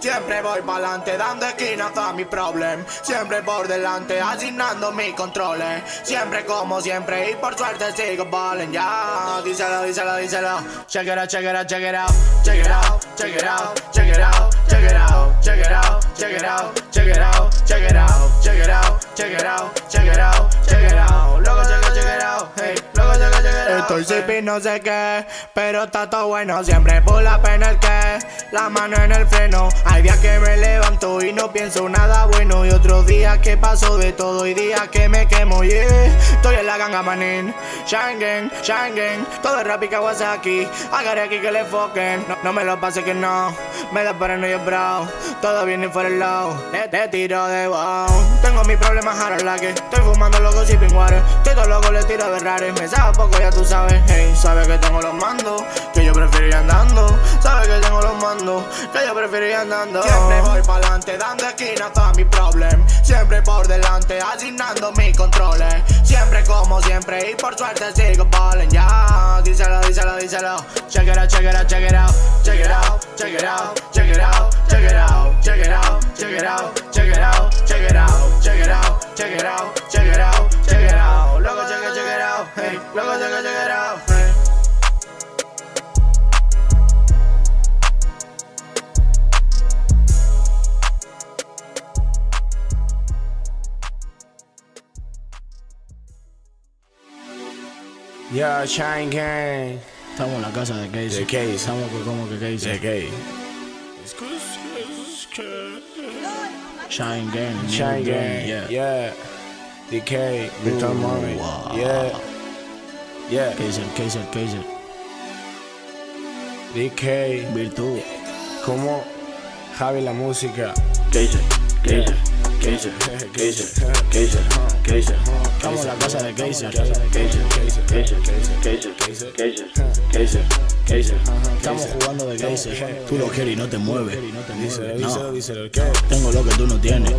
Siempre voy pa'lante dando esquinas a mi problem Siempre por delante asignando mis controles Siempre como siempre y por suerte sigo balling Ya, díselo, díselo, díselo Check it out, check it out, check it out Check it out, check it out, check it out Check it out, check it out, check it out Check it out, check it out, check it out Check it out, Estoy sipping no sé qué Pero está todo bueno. Siempre por la pena el que La mano en el freno. Hay días que me levanto y no pienso nada bueno. Y otros días que paso de todo Y días que me quemo, yeah Estoy en la ganga manín. Shine gang, Todo es rap y Kawasaki Agarré aquí que le foquen no, no, me lo pase que no. Me da para no yo bro Todo viene fuera el lado. Te, tiro de wow Tengo mis problemas ahora la que Estoy fumando loco y water Estoy todo loco, le tiro de rares Me sabe poco, ya tú sabes Hey, sabes que tengo los mandos Que yo prefiero ir andando Sabes que tengo los mandos Que yo prefiero ir andando Siempre voy pa'lante dando esquina a mi problem Siempre por delante asignando mis controles Siempre como siempre y por suerte sigo ballin' Ya, díselo, díselo, díselo check it out, check it out Check it out, check it out, check it out Check it out, check it out, check it out Check it out, check it out, check it out Check it out, check it out, out Hey, loco, check it, check it out hey. Yeah, Shine Gang. Estamos en la casa de Casey. De Casey. Estamos como que Casey. De Casey. Shine Gang. Shine Gang. Yeah. Yeah. DK. Virtual Mommy. Yeah. Yeah. Kaiser, Kaiser, Kaiser. DK. Virtud. Como Javi la música. Kaiser, Kaiser. Kaiser, Kaiser, Kaiser, Kaiser. Estamos en la casa de. Kaiser, Kaiser, Kaiser, Kaiser, Kaiser, Kaiser, Kaiser. Estamos jugando de Kaiser. Tú lo quieres y no te mueves. ¿qué? Tengo lo que tú no tienes.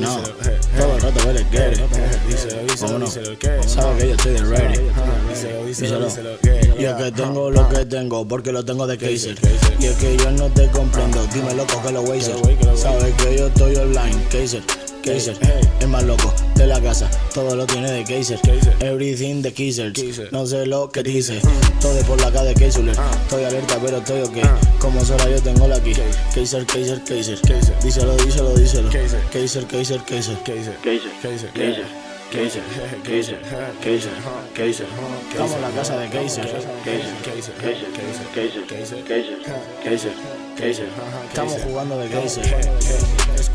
No, todo el rato él quiere. Díselo, ¿Cómo no? díselo, ¿qué? Sabe que yo estoy de ready. Díselo, Y es que tengo lo que tengo, porque lo tengo de Kaiser. Y es que yo no te comprendo, dime loco que lo Wazer. Sabes que yo estoy online, Kaiser. Kaiser, el más loco de la casa, todo lo tiene de Kaiser. Everything de Kaiser, no sé lo que dice. Todo por la cara de Kaiser. Estoy alerta, pero estoy ok. Como sola yo tengo la aquí. Kaiser, Kaiser, Kaiser. Díselo, díselo, díselo. Kaiser, Kaiser, Kaiser. Kaiser, Kaiser, Kaiser, Kaiser, Kaiser, Kaiser, Kaiser, Kaiser. Estamos en la casa de Kaiser. Kaiser, Kaiser, Kaiser, Kaiser, Kaiser, Kaiser, Kaiser. Estamos jugando de Kaiser.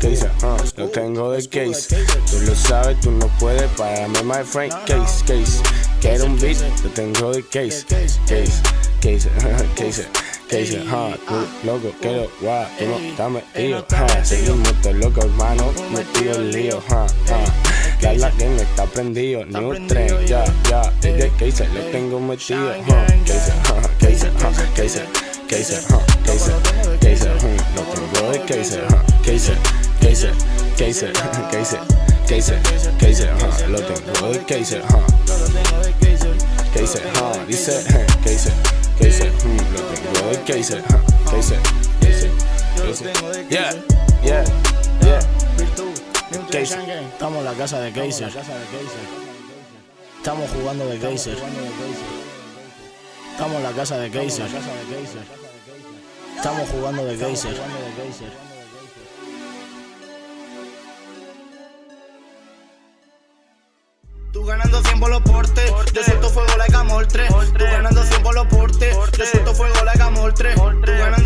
Case, ah, lo tengo de case. Tú lo sabes, tú no puedes pararme, my friend. Case, case. Quiero un beat, lo tengo de case. Case, case, case. Case, ah, tú loco, quiero, guau, tú no estás metido. ah, Seguimos todos locos, hermano, metido en lío. ah, ah. Ya la gang está prendido, new tren, ya, ya. Desde case, lo tengo metido. ah, Case, ah, case, ah, case. Kaiser, huh, Kaiser, Kaiser, hmm, lo tengo de Kaiser, Kaiser, Kaiser, Kaiser, Kaiser, Kaiser, huh, lo tengo de Kaiser, huh, Kaiser, huh, dice, Kaiser, Kaiser, hmm, lo tengo de huh, Kaiser, Kaiser, Kaiser, yeah, yeah, yeah. Estamos en la casa de Kaiser. Estamos jugando de Kaiser. Estamos en la casa de Kaiser. Estamos jugando de Kaiser. Tú ganando 100 por los portes, yo suelto fuego like amor 3. Tú ganando 100 por los portes, yo suelto fuego like amor 3. Tú ganando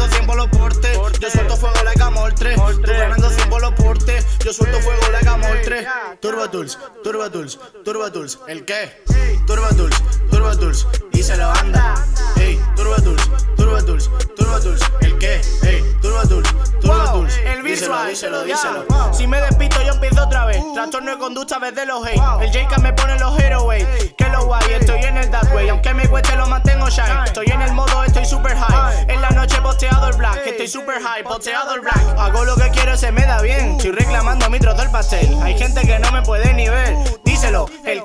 suelto fuego like amor 3. Turbo Tools, Turbo Tools, ¿el qué? Turbo Tools, Turbo Tools, y se lo anda. Ey, Turbo Tools, Turbo Tools, Turbo ¿el qué? Ey, Turbo Tools, Turbo el díselo, díselo, díselo. Si me despito yo empiezo otra vez. Trastorno de conducta desde los hate. El J.K. me pone los heroes Que lo guay, estoy en el dark way. Aunque me cueste lo mantengo shine. Estoy en el modo, estoy super high. En la noche posteado el black. Estoy super high, posteado el black. Hago lo que quiero, se me da bien. Estoy reclamando mi trozo del pastel. Hay gente que no me puede ni ver. Díselo, el díselo,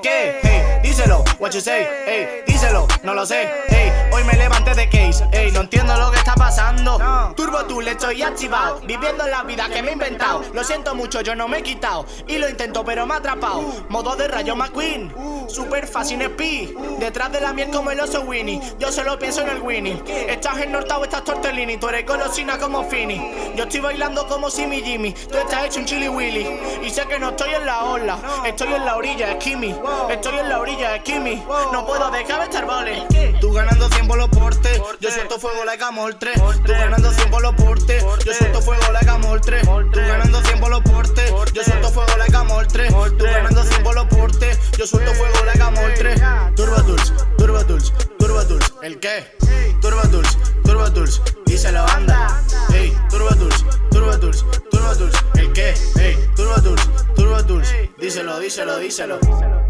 what you say, ey, díselo, no lo sé, ey, hoy me levanté de case, ey, no entiendo lo que está pasando. Turbo tú le estoy activado, viviendo la vida que me he inventado. Lo siento mucho, yo no me he quitado, y lo intento, pero me ha atrapado. Modo de rayo McQueen, super fácil speed, detrás de la miel como el oso Winnie. Yo solo pienso en el Winnie. Estás ennortado, estás tortellini, tú eres golosina como Fini. Yo estoy bailando como Simi Jimmy, tú estás hecho un chili willy. Y sé que no estoy en la ola, estoy en la orilla, Kimi. Estoy en la orilla, es No puedo dejar de estar vale. Tú ganando 100 por los portes, yo suelto fuego like a moltre. Tú ganando 100 por los portes, yo suelto fuego like a moltre. Tú ganando 100 por los portes, yo suelto fuego like a moltre. Tú ganando 100 por los portes, yo suelto fuego like a moltre. Turbo Tools, Turbo Tools, Turbo Tools. ¿El qué? Turbo Tools, Turbo Tools. Díselo, anda. Ey, Turbo Tools, Turbo Tools, Turbo Tools. ¿El qué? Ey, Turbo Tools, Turbo Tools. Díselo, díselo, díselo. No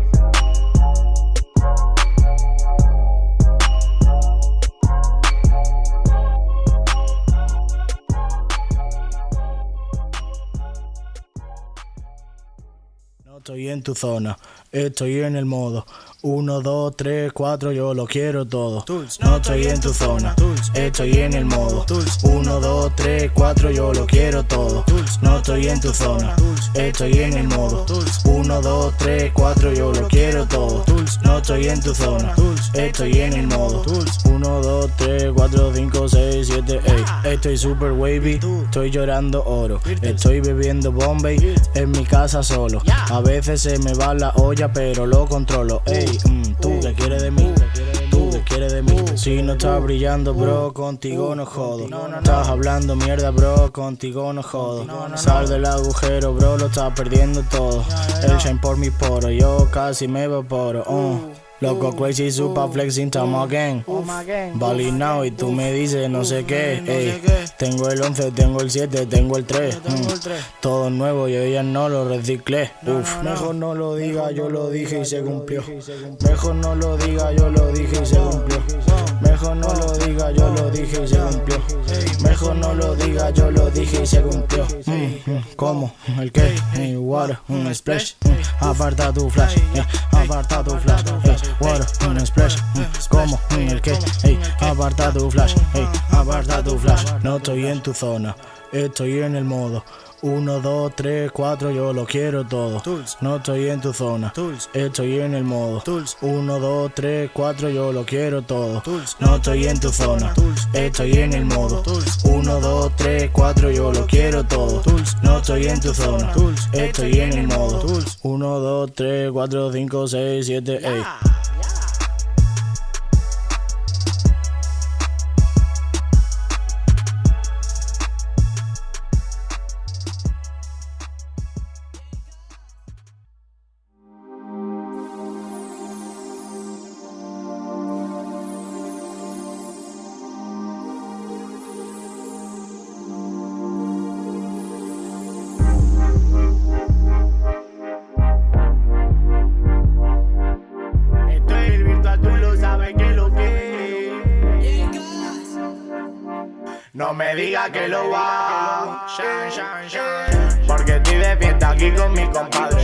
estoy en tu zona, estoy en el modo. 1, 2, 3, 4, yo lo quiero todo. No estoy en tu zona, estoy en el modo. 1, 2, 3, 4, yo lo quiero todo. No estoy en tu zona, estoy en el modo. 1, 2, 3, 4, yo lo quiero todo. No estoy en tu zona, estoy en el modo. 1, 2, 3, 4, 5, 6, 7, 8. Estoy super wavy, estoy llorando oro. Estoy bebiendo Bombay en mi casa solo. A veces se me va la olla, pero lo controlo. Ey, mm, tú que quieres de mí, tú que quieres de mí. Si no estás brillando, bro, contigo no jodo. Estás hablando mierda, bro, contigo no jodo. Sal del agujero, bro, lo estás perdiendo todo. El shine por mi poro, yo casi me evaporo. uh. Loco crazy, super flexing, time again. Bali now y tú me dices no sé qué. ey. Tengo el 11, tengo el 7, tengo el 3. mm. Todo nuevo, yo ya no lo reciclé. Uf, mejor no lo diga, yo lo dije y se cumplió. Mejor no lo diga, yo lo dije y se cumplió. Mejor no lo diga, yo lo dije y se cumplió. Mejor no lo diga, yo lo dije y se cumplió. ¿Cómo? ¿El qué? Hey, water, un splash. mm, Aparta tu flash, eh, aparta tu flash. Water, un splash. ¿Cómo? ¿El qué? Aparta tu flash, aparta tu flash. No estoy en tu zona, estoy en el modo. 1, 2, 3, 4, yo lo quiero todo. No estoy en tu zona, estoy en el modo. 1, 2, 3, 4, yo lo quiero todo. No estoy en tu zona, estoy en el modo. 1, 2, 3, 4, yo lo quiero todo. No estoy en tu zona, estoy en el modo. 1, 2, 3, 4, 5, 6, 7, 8. No me digas que lo va shan, shan. Porque estoy de fiesta aquí con mi compadre.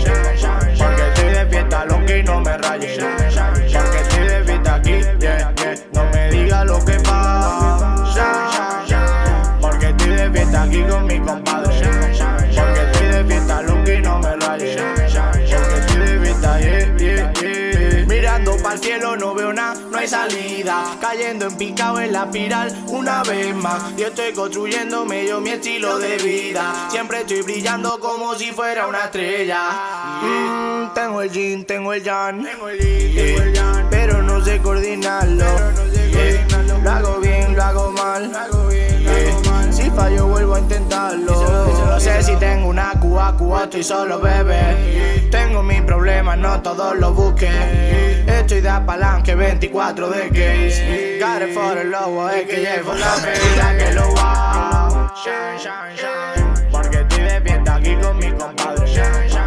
Porque estoy de fiesta, lo que no me raye. Porque estoy de fiesta aquí, yeah, yeah. No me digas lo que pasa. Porque estoy de fiesta aquí con mi compadre hay salida Cayendo en picado en la espiral una vez más. Y estoy construyendo medio mi estilo de vida. Siempre estoy brillando como si fuera una estrella. Mm, Tengo el jean, tengo el yan Eh, Pero no sé coordinarlo. Eh, Lo hago bien, lo hago mal. Eh, Si fallo vuelvo a intentarlo. No sé si tengo una Cuba, Cuba, estoy solo bebé. Tengo mis problemas, no todos los busques 24 de case Got it for the lobo, es que llevo la medida que lo va Porque estoy de aquí con mi compadre